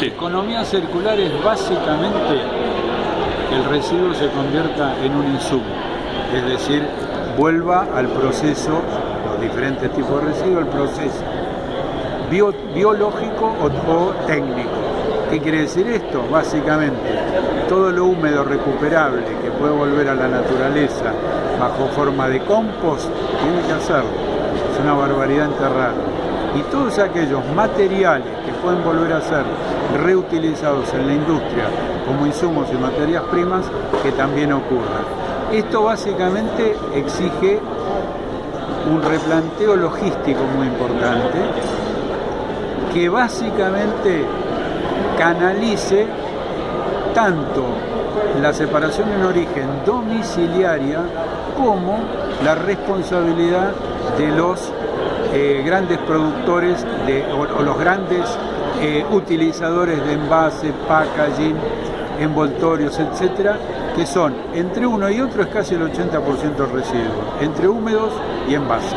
Economía circular es básicamente que el residuo se convierta en un insumo, es decir, vuelva al proceso, los diferentes tipos de residuos, al proceso bio- biológico o, o técnico. ¿Qué quiere decir esto? Básicamente, todo lo húmedo recuperable que puede volver a la naturaleza bajo forma de compost, tiene que hacerlo. Es una barbaridad enterrarlo. Y todos aquellos materiales que pueden volver a ser reutilizados en la industria como insumos y materias primas, que también ocurran. Esto básicamente exige un replanteo logístico muy importante que básicamente canalice tanto la separación en origen domiciliaria como la responsabilidad de los eh, grandes productores o, o los grandes eh, utilizadores de envase, packaging, envoltorios, etcétera, que son entre uno y otro es casi el 80% del residuo, entre húmedos y envases.